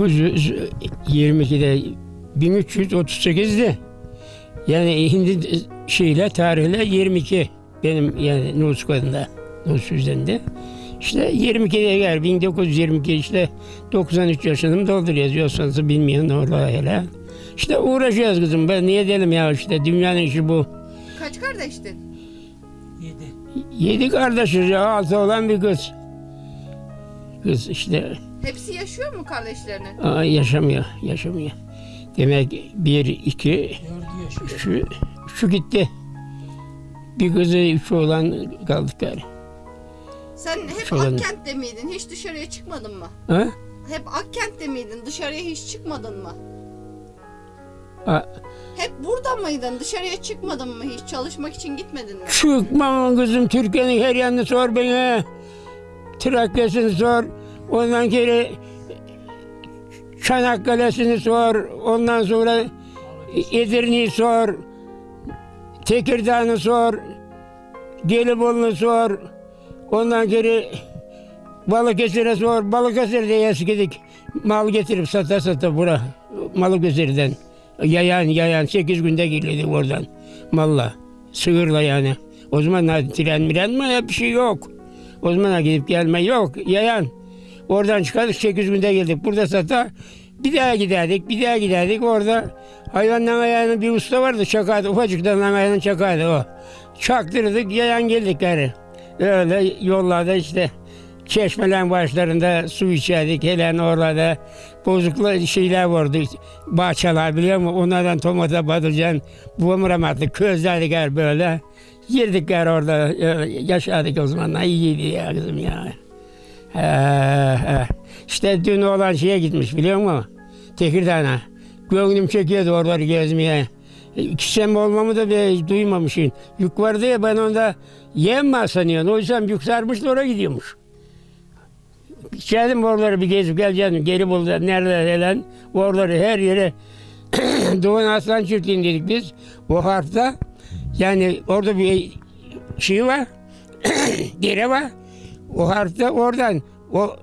1922'de 1338'di. Yani hindi şeyle tarihle 22 benim yani nüfus kodunda, nüfus cüzdanında. İşte 22'de gel 1922 işte 93 yaşını dolduruyoruz. Yoksa bilmiyorum orada hele. İşte uğraşıyoruz kızım. Ben niye dedim ya işte dünyanın işi bu. Kaç kardeştin? Yedi kardeşiz ya altı olan bir kız. Kız işte Hepsi yaşıyor mu kardeşlerinin? aa, yaşamıyor, yaşamıyor. Demek bir, iki, şu, şu gitti. Bir kızı, üç oğlan kaldık gari. Sen hep Şuradan- Akkent'te miydin? Hiç dışarıya çıkmadın mı? Ha? Hep Akkent'te miydin? Dışarıya hiç çıkmadın mı? Aa, Hep burada mıydın? Dışarıya çıkmadın mı hiç? Çalışmak için gitmedin mi? Çıkmam kızım Türkiye'nin her yanını sor bana. Trakya'sını sor. Ondan geri Çanakkale'sini sor. Ondan sonra Edirne'yi sor. Tekirdağ'ını sor. Gelibolu'nu sor. Ondan geri Balıkesir'e sor. Balıkesir'de eskidik. Mal getirip sata sata bura. Balıkesir'den. Yayan yayan. Sekiz günde geliyorduk oradan. Malla. Sığırla yani. O zaman tren miren mi bir şey yok. O zaman gidip gelme yok. Yayan. Oradan çıkardık 8 günde geldik. Burada sata bir daha giderdik, bir daha giderdik. Orada hayvandan ayağının bir usta vardı çakardı. Ufacıktan ayağının çakardı o. Çaktırdık, yayan geldik gari. Öyle yollarda işte çeşmelerin başlarında su içerdik. Helen oralarda bozuklu şeyler vardı. Bahçeler biliyor musun? Onlardan tomata, patlıcan, bulamıramadık. Közlerdik gari böyle. Girdik gari orada. öyle Yaşadık o zamanlar. İyiydi ya kızım ya. He. İşte dün olan şeye gitmiş biliyor musun? Tekirdağ'a. Gönlüm çekiyordu oraları gezmeye. Sene olmamı da be, duymamışım. Yük vardı ya ben onda yem mi sanıyorsun? O yüzden yük sarmış da oraya gidiyormuş. Geldim oraları bir gezip geleceğim. Geri buldu. Nerede falan. Oraları her yere Doğan Aslan Çiftliği'ni dedik biz. O harfta yani orada bir şey var. dere var. O harfta oradan o,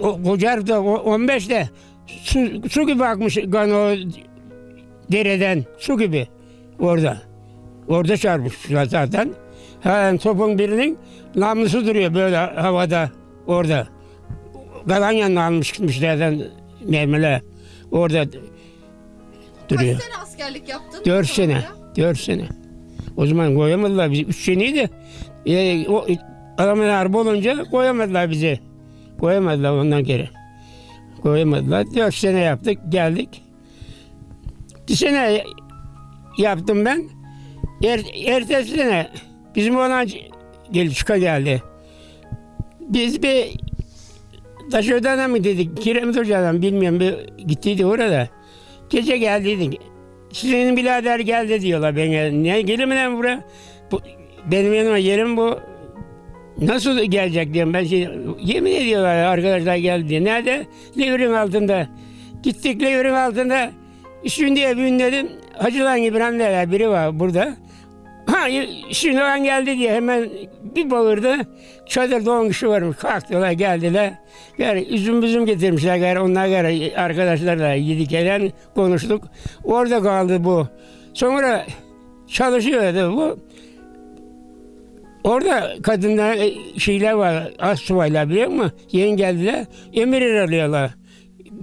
o koca harfta o 15'te su, su gibi akmış kan o dereden su gibi orada. Orada çarpmış zaten. Ha, topun birinin namlusu duruyor böyle havada orada. Kalan yanına almış gitmişlerden mermiler. Orada duruyor. Kaç sene askerlik yaptın? Dört sene. Dört sene. O zaman koyamadılar bizi. Üç seneydi. E, o, adamın harbi olunca koyamadılar bizi. Koyamadılar ondan geri. Koyamadılar. Dört sene yaptık. Geldik. Bir sene yaptım ben. Er, ertesi sene bizim olan geldi, çıka geldi. Biz bir Taşöden'e mi dedik, Kiremit Hoca'dan bilmiyorum bir gittiydi orada. Gece geldiydik. Sizin birader geldi diyorlar bana. Ne gelir mi lan buraya? Bu, benim yanıma yerim bu. Nasıl gelecek diyorum ben şey, yemin ediyorlar arkadaşlar geldi diye. Nerede? Levirin altında. Gittik Levirin altında. Şimdi bir dedim. Hacılan İbrahim derler biri var burada. Ha şimdi ben geldi diye hemen bir bağırdı. Çadırda on kişi varmış. Kalktılar geldiler. Yani üzüm üzüm getirmişler. Yani onlar gari arkadaşlarla yedik eden konuştuk. Orada kaldı bu. Sonra çalışıyordu bu. Orada kadınlar e, şeyler var. Az subaylar biliyor musun? Yeni geldiler. Emir alıyorlar.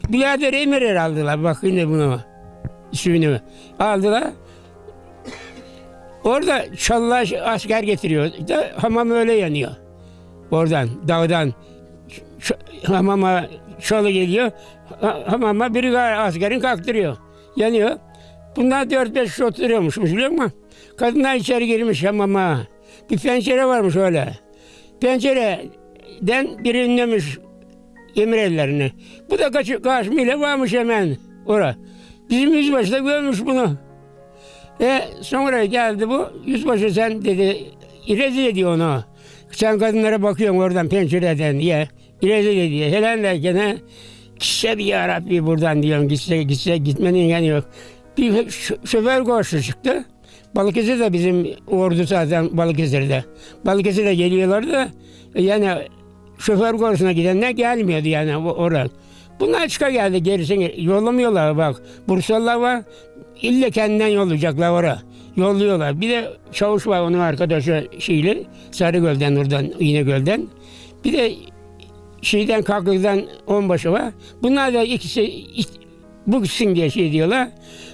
Birader emir aldılar. Bak yine bunu. İsmini aldılar. Orada çalılar asker getiriyor. Da, hamam öyle yanıyor. Oradan, dağdan. Ç- hamama çalı geliyor. Ha- hamama biri askerin kalktırıyor. Yanıyor. Bunlar 4-5 kişi oturuyormuş biliyor musun? Kadınlar içeri girmiş hamama. Bir pencere varmış öyle. Pencereden biri ünlemiş emir ellerini. Bu da kaç, kaçmayla varmış hemen ora. Bizim yüzbaşı da görmüş bunu. E sonra geldi bu. Yüzbaşı sen dedi rezil ediyor onu. Sen kadınlara bakıyorsun oradan pencereden diye. Rezil ediyor. Helen derken ha, gitse bir yarabbi buradan diyorum. Gitse gitse gitmenin yani yok. Bir şoför koşu çıktı. Balıkesir de bizim ordu zaten Balıkesir'de. Balıkesir'de geliyorlardı da yani şoför kursuna gidenler gelmiyordu yani o- oradan. Bunlar çıka geldi gerisini yollamıyorlar bak. Bursalılar var. İlle kendinden yollayacaklar oraya. Yolluyorlar. Bir de çavuş var onun arkadaşı şeyli. Sarıgöl'den oradan İnegöl'den. Bir de şeyden Kaklı'dan onbaşı var. Bunlar da ikisi ik- bu gitsin diye şey diyorlar.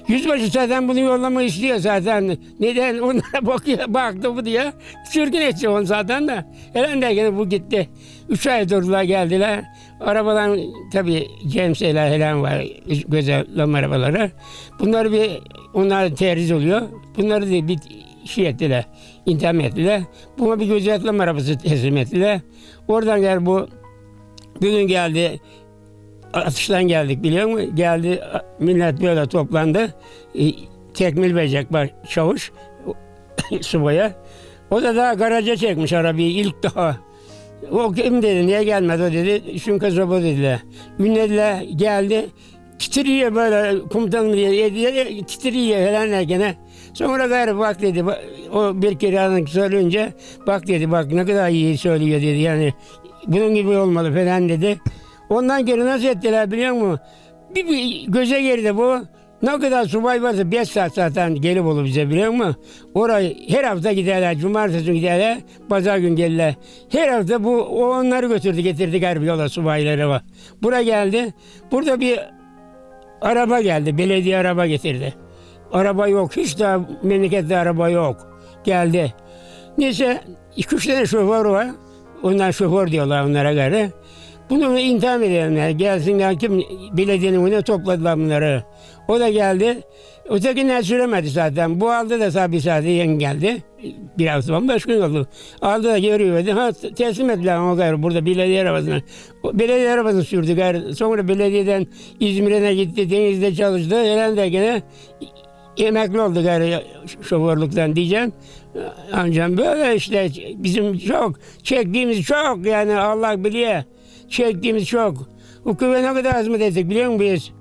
Yüzbaşı zaten bunu yollamayı istiyor zaten. Neden onlara bakıyor, baktı bu diye. Sürgün edecek onu zaten de. Helen gene bu gitti. Üç ay durdular geldiler. Arabadan tabii cemseler helen var. Gözellem arabaları. Bunları bir, onlar terhis oluyor. Bunları da bir şey ettiler. intiham ettiler. Buna bir gözetlem arabası teslim ettiler. Oradan gel bu bugün geldi atıştan geldik biliyor musun? Geldi millet böyle toplandı. E, Tekmil verecek bak çavuş subaya. O da daha garaja çekmiş arabayı ilk daha. O kim dedi niye gelmedi o dedi. Çünkü zobo dediler. Ünlediler geldi. Titriyor böyle komutanım diye, diye titriyor helenler gene. Sonra gayrı bak dedi. O bir kere söyleyince bak dedi bak ne kadar iyi söylüyor dedi. Yani bunun gibi olmalı falan dedi. Ondan geri nasıl ettiler biliyor musun? Bir, bir göze girdi bu. Ne kadar subay varsa 5 saat zaten gelip olur bize biliyor musun? Orayı her hafta giderler. Cumartesi günü giderler. Pazar gün gelirler. Her hafta bu onları götürdü getirdi garip yola subayları var. Buraya geldi. Burada bir araba geldi. Belediye araba getirdi. Araba yok. Hiç daha memlekette araba yok. Geldi. Neyse iki üç tane şoför var. Onlar şoför diyorlar onlara göre. Bunu intiham edenler gelsinler kim belediyenin önüne topladılar bunları. O da geldi. Ötekiler süremedi zaten. Bu aldı da tabii sadece yeni geldi. Bir hafta 15 gün oldu. Aldı da geri verdi. Ha teslim ettiler o gayrı burada belediye arabasına. Belediye arabasını sürdü gayrı. Sonra belediyeden İzmir'e gitti. Denizde çalıştı. Herhalde gene emekli oldu gayrı şoförlükten diyeceğim. Ancak böyle işte bizim çok çektiğimiz çok yani Allah biliyor. Çektiğimiz çok. Hukube ne kadar hizmet ettik biliyor musun biz?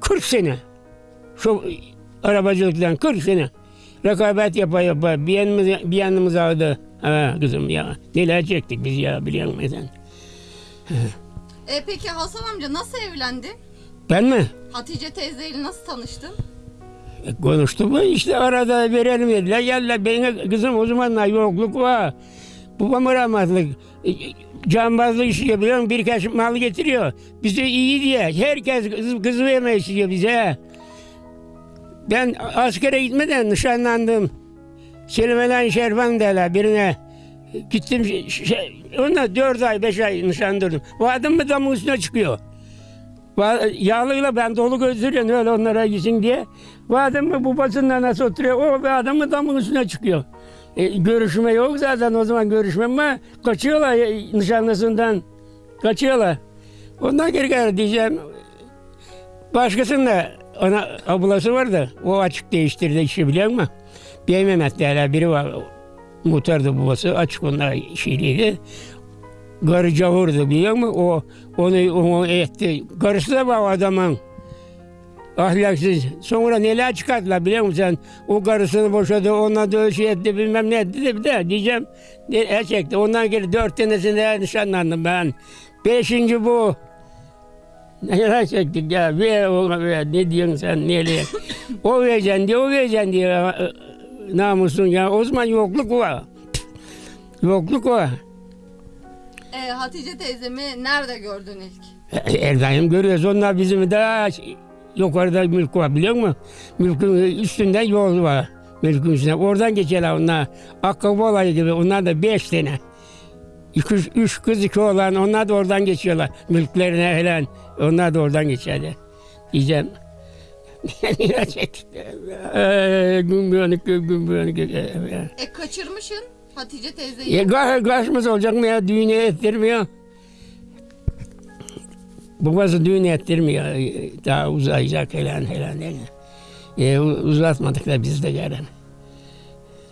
40 sene. Şu arabacılıktan 40 sene. Rekabet yapa yapa bir yanımız, bir yanımız aldı. Ha kızım ya neler çektik biz ya biliyor musun sen? E peki Hasan amca nasıl evlendin? Ben mi? Hatice teyzeyle nasıl tanıştın? E, Konuştu bu işte arada verelim dediler. Geldiler benim kızım o zamanlar yokluk var. Babam rahmetli. E, Cambazlık işi biliyor musun? Birkaç mal getiriyor. Bize iyi diye. Herkes kız, kızı vermeyi istiyor bize. Ben askere gitmeden nişanlandım. Selimelen Şervan derler birine. Gittim, şey, şey, ona dört ay, beş ay nişanlandım. O adam mı damın üstüne çıkıyor. Yağlıyla ben dolu gözdürüyorum öyle onlara gitsin diye. Bu adam mı babasından nasıl oturuyor? O bir adam mı damın üstüne çıkıyor. E, görüşme yok zaten o zaman görüşme ama kaçıyorlar e, nişanlısından. Kaçıyorlar. Ondan geri geri diyeceğim. Başkasının da ana ablası var da o açık değiştirdi işi biliyor musun? Bir Mehmet derler biri var. Muhtardı babası açık onlar şeyliydi. Karı cavurdu biliyor musun? O onu, onu etti. Karısı da var adamın. Ahlaksız. Sonra neler çıkarttılar biliyor musun sen? O karısını boşadı, ona da şey etti bilmem ne etti de bir de diyeceğim. Çekti. Ondan geri dört tanesinde nişanlandım ben. Beşinci bu. Neler çektik ya. Ver oğlum ver. Ne diyorsun sen? Nereye? o vereceksin diye, o vereceksin diye. e, Namusun ya. O zaman yokluk var. Yokluk var. E, Hatice teyzemi nerede gördün ilk? Her daim görüyoruz. Onlar bizim daha yukarıda mülk var biliyor musun? Mülkün üstünde yol var. Mülkün üstünde. Oradan geçerler onlar. Akkabı olayı gibi. Onlar da beş tane. Üç, üç, kız iki oğlan. Onlar da oradan geçiyorlar. Mülklerine falan. Onlar da oradan geçerler. Diyeceğim. Çektik. Ee, Gün büyönük, gün büyönük. E kaçırmışsın Hatice teyzeyi. Ya ka- kaçmaz olacak mı ya? Düğüne ettirmiyor. Babası düğün ettirmiyor. Daha uzayacak falan. değil mi? E, uzatmadık da biz de gelen.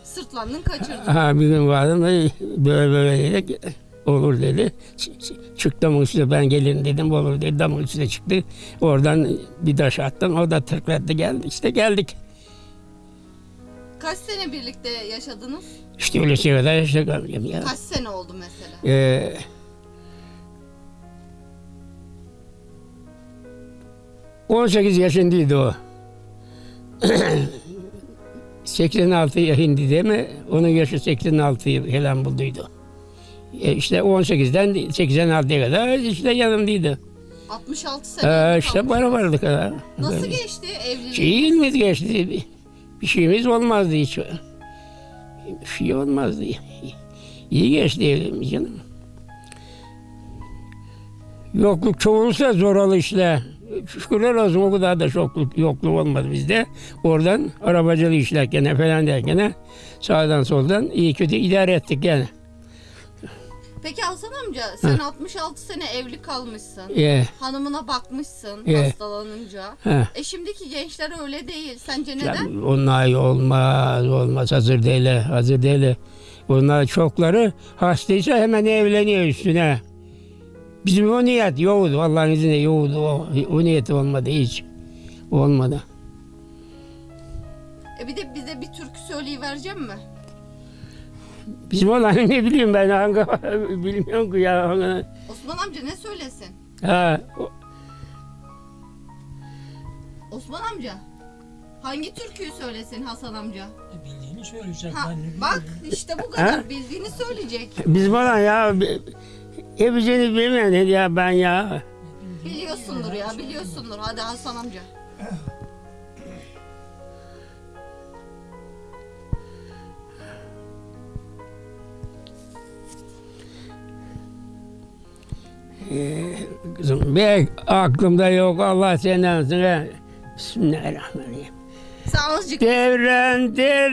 Sırtlandın kaçırdın. Ha bir gün vardım e, böyle böyle dedik. Olur dedi. Çık damın üstüne ben gelirim dedim. Olur dedi. Damın üstüne çıktı. Oradan bir taş attım. O da tıklattı geldi. İşte geldik. Kaç sene birlikte yaşadınız? İşte öyle şey kadar işte kaldım ya. Kaç sene oldu mesela? Ee, 18 yaşındaydı o. 86 yaşında değil mi? Onun yaşı 86 falan bulduydu. E işte 18'den 86'ya kadar işte yanımdaydı. 66 sene Ee, işte para vardı kadar. Nasıl geçti evliliğin? Şeyimiz geçti. Bir- Bir şeyimiz olmazdı hiç. Bir şey olmazdı. İyi geçti evliliğimiz canım. Yokluk çoğulsa zor ol işte. Şükürler olsun o kadar da yokluk, yokluk olmadı bizde. Oradan arabacılığı işlerken falan derken sağdan soldan iyi kötü idare ettik yani. Peki Hasan amca sen 66 sene evli kalmışsın. Ee, Hanımına bakmışsın Ee. hastalanınca. he. E şimdiki gençler öyle değil. Sence Ya, neden? onlar olmaz, olmaz. Hazır değil, hazır değil. Onlar çokları hastaysa hemen evleniyor üstüne. Bizim o niyet yoktu. Allah'ın izniyle yoktu. O, o niyet olmadı hiç. Olmadı. E bir de bize bir türkü söyleyivereceğim mi? Bizim olan ne bileyim ben hangi bilmiyorum ki ya. hangi- Osman amca ne söylesin? Ha, o- Osman amca. Hangi türküyü söylesin Hasan amca? Bildiğini söyleyecek. Ha, bak işte bu kadar Ha? bildiğini söyleyecek. bizim olan ya bi- hepsini bilmeyen ya ben ya. Biliyorsundur ya biliyorsundur. Hadi Hasan amca. Kızım bir aklımda yok Allah senden sonra. Bismillahirrahmanirrahim. Sen azıcık Devren deresinden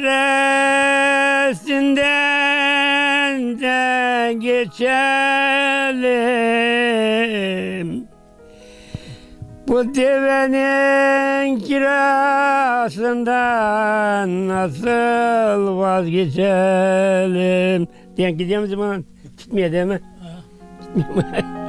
de geçelim. Bu devenin kirasından nasıl vazgeçelim? Denk gidiyor mu zaman? Gitmiyor değil mi? Baraka